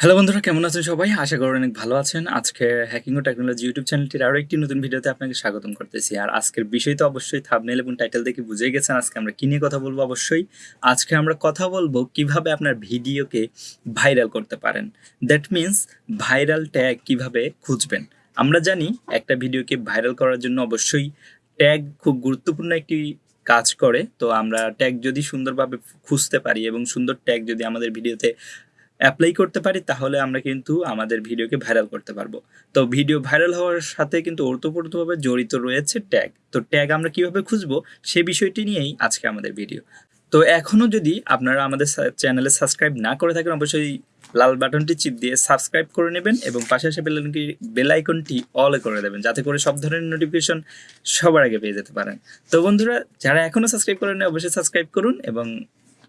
Hello বন্ধুরা, কেমন আছেন সবাই? আশা করি অনেক ভালো আছেন। আজকে হ্যাকিং ও টেকনোলজি ইউটিউব চ্যানেলটির আরও একটি নতুন ভিডিওতে আপনাকে স্বাগতম করতেছি। আর আজকের বিষয় তো অবশ্যই থাবনেল এবং টাইটেল দেখে বুঝে গেছেন আজকে আমরা কী নিয়ে কথা বলব অবশ্যই। আজকে আমরা কথা বলব কীভাবে আপনার ভিডিওকে ভাইরাল করতে পারেন। দ্যাট মিন্স ভাইরাল ট্যাগ কীভাবে খুঁজবেন। আমরা জানি একটা ভিডিওকে ভাইরাল করার জন্য অবশ্যই ট্যাগ খুব গুরুত্বপূর্ণ একটি কাজ করে। তো আমরা ট্যাগ যদি সুন্দরভাবে খুঁজতে পারি এবং সুন্দর ট্যাগ যদি আমাদের ভিডিওতে অ্যাপ্লাই করতে পারি, তাহলে আমরা কিন্তু আমাদের ভিডিওকে ভাইরাল করতে পারব। তো ভিডিও ভাইরাল হওয়ার সাথে কিন্তু ওতপ্রোতভাবে জড়িত রয়েছে ট্যাগ তো ট্যাগ আমরা কীভাবে খুঁজবো, সে বিষয়টি নিয়েই আজকে আমাদের ভিডিও তো এখনও যদি আপনারা আমাদের চ্যানেলে সাবস্ক্রাইব না করে থাকেন, অবশ্যই লাল বাটনটি চিপ দিয়ে সাবস্ক্রাইব করে নেবেন এবং পাশে আসে বেলাইকনটি বেলাইকনটি অলে করে দেবেন, যাতে করে সব ধরনের নোটিফিকেশন সবার আগে পেয়ে যেতে পারেন। তো বন্ধুরা, যারা এখনও সাবস্ক্রাইব করেন অবশ্যই সাবস্ক্রাইব করুন এবং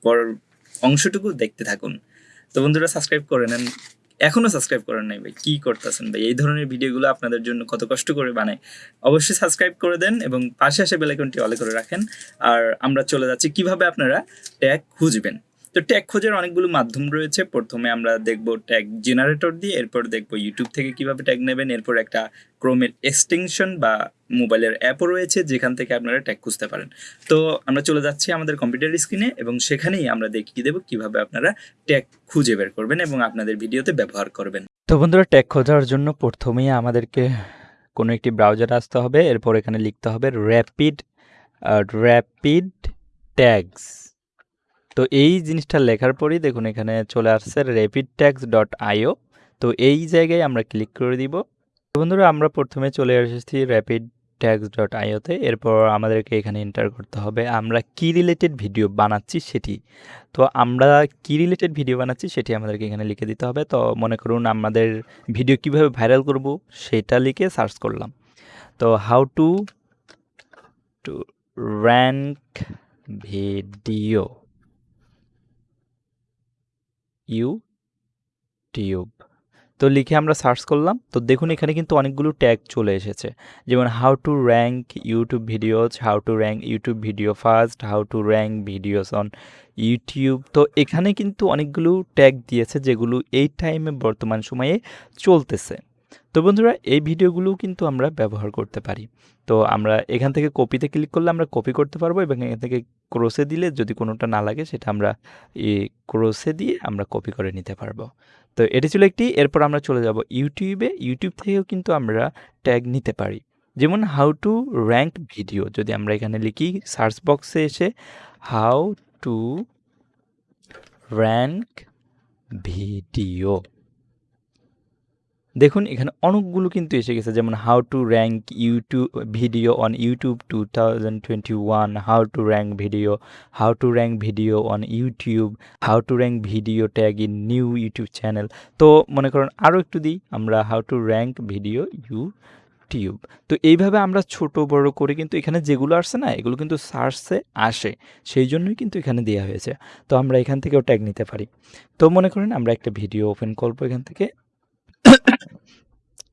পরের অংশটুকু দেখতে থাকুন। তো বন্ধুরা সাবস্ক্রাইব করে নেন। এখনও সাবস্ক্রাইব করেন নাই ভাই, কী করতেছেন ভাই? এই ধরনের ভিডিওগুলো আপনাদের জন্য কত কষ্ট করে বানায় অবশ্যই সাবস্ক্রাইব করে দেন এবং পাশে আসে বেলাইকনটি অলে করে রাখেন। আর আমরা চলে যাচ্ছি, কীভাবে আপনারা ট্যাগ খুঁজবেন? তো ট্যাগ খোঁজার অনেকগুলো মাধ্যম রয়েছে। প্রথমে আমরা দেখব ট্যাগ জেনারেটর দিয়ে, এরপর দেখব ইউটিউব থেকে কীভাবে ট্যাগ নেবেন। এরপর একটা ক্রোমের এক্সটেনশন বা মোবাইলের অ্যাপও রয়েছে, যেখান থেকে আপনারা ট্যাগ খুঁজতে পারেন। তো আমরা চলে যাচ্ছি আমাদের কম্পিউটার স্ক্রিনে এবং সেখানেই আমরা দেখিয়ে দেবো কীভাবে আপনারা ট্যাগ খুঁজে বের করবেন এবং আপনাদের ভিডিওতে ব্যবহার করবেন। তো বন্ধুরা ট্যাগ খোঁজার জন্য প্রথমেই আমাদেরকে কোনো একটি ব্রাউজার আসতে হবে। এরপর এখানে লিখতে হবে র্যাপিড র্যাপিড ট্যাগস তো এই জিনিসটা লেখার পরই দেখুন এখানে চলে আসছে র্যাপিড ট্যাক্স ডট আইও তো এই জায়গায় আমরা ক্লিক করে দিব। বন্ধুরা, আমরা প্রথমে চলে এসেছি র্যাপিড ট্যাক্স ডট আইওতে এরপর আমাদেরকে এখানে এন্টার করতে হবে। আমরা কি রিলেটেড ভিডিও বানাচ্ছি সেটি। তো আমরা কি রিলেটেড ভিডিও বানাচ্ছি সেটি আমাদেরকে এখানে লিখে দিতে হবে। তো মনে করুন আমাদের ভিডিও কীভাবে ভাইরাল করব সেটা লিখে সার্চ করলাম। তো how to to rank video YouTube তো লিখে আমরা সার্চ করলাম। তো দেখুন এখানে কিন্তু অনেকগুলো ট্যাগ চলে এসেছে। যেমন how to rank YouTube videos how to rank YouTube video first how to rank videos on YouTube তো এখানে কিন্তু অনেকগুলো ট্যাগ দিয়েছে যেগুলো এই টাইমে বর্তমান সময়ে চলতেছে। তো বন্ধুরা, এই ভিডিওগুলো কিন্তু আমরা ব্যবহার করতে পারি। তো আমরা এখান থেকে কপিতে ক্লিক করলে আমরা কপি করতে পারব এবং এখান থেকে ক্রোসে দিলে যদি কোনোটা না লাগে, সেটা আমরা ক্রোসে দিয়ে আমরা কপি করে নিতে পারব। তো এটি ছিল একটি, এরপর আমরা চলে যাব ইউটিউবে ইউটিউব থেকেও কিন্তু আমরা ট্যাগ নিতে পারি। যেমন হাউ টু র্যাঙ্ক ভিডিও যদি আমরা এখানে লিখি সার্চ বক্সে এসে হাউ টু র্যাঙ্ক ভিডিও দেখুন, এখানে অনেকগুলো কিন্তু এসে গেছে। যেমন how to rank YouTube video on YouTube two thousand twenty one how to rank video how to rank video on YouTube how to rank video tag in new YouTube channel তো মনে করেন আরও একটু দিই, আমরা how to rank video YouTube তো এইভাবে আমরা ছোট, বড় করে কিন্তু এখানে যেগুলো আসছে না, এগুলো কিন্তু সার্চে আসে। সেই জন্যই কিন্তু এখানে দেওয়া হয়েছে। তো আমরা এখান থেকেও ট্যাগ নিতে পারি। তো মনে করেন আমরা একটা ভিডিও ওপেন করব এখান থেকে।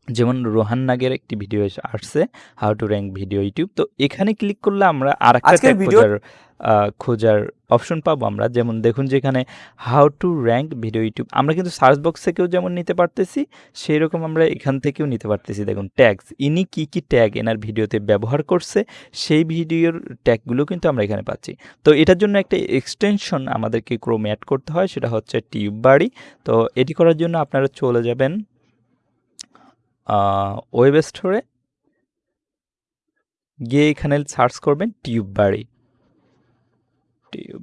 যেমন রোহান নাগের একটি ভিডিও আসছে how to rank video YouTube তো এখানে ক্লিক করলে আমরা আর একটা খোঁজার খোঁজার অপশন পাবো আমরা। যেমন দেখুন যেখানে how to rank video YouTube আমরা কিন্তু সার্চ বক্স থেকেও যেমন নিতে পারতেছি সেই রকম আমরা এখান থেকেও নিতে পারতেছি। দেখুন ট্যাগস ইনি কি কি ট্যাগ এনার ভিডিওতে ব্যবহার করছে সেই ভিডিওর ট্যাগগুলো কিন্তু আমরা এখানে পাচ্ছি। তো এটার জন্য একটা এক্সটেনশন আমাদেরকে ক্রোম অ্যাড করতে হয় সেটা হচ্ছে টিউব বাড়ি। তো এটি করার জন্য আপনারা চলে যাবেন ওয়েব স্টোরে গিয়ে এখানে সার্চ করবেন টিউব বাড়ি টিউব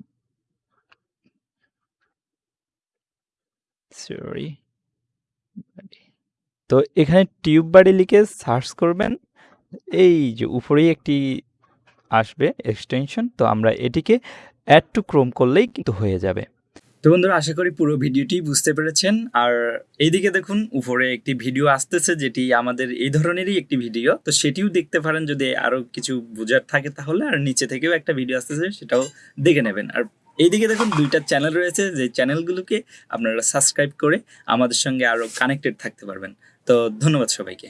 তো এখানে টিউব বাড়ি লিখে সার্চ করবেন। এই যে উপরেই একটি আসবে এক্সটেনশন তো আমরা এটিকে অ্যাড টু ক্রোম করলেই কিন্তু হয়ে যাবে। তো বন্ধুরা, আশা করি পুরো ভিডিওটি বুঝতে পেরেছেন। আর এইদিকে দেখুন, উপরে একটি ভিডিও আসতেছে যেটি আমাদের এই ধরনেরই একটি ভিডিও। তো সেটিও দেখতে পারেন যদি আরও কিছু বোঝার থাকে তাহলে, আর নিচে থেকেও একটা ভিডিও আসতেছে, সেটাও দেখে নেবেন। আর এইদিকে দেখুন, দুইটা চ্যানেল রয়েছে যে চ্যানেলগুলোকে আপনারা সাবস্ক্রাইব করে আমাদের সঙ্গে আরও কানেক্টেড থাকতে পারবেন। তো ধন্যবাদ সবাইকে।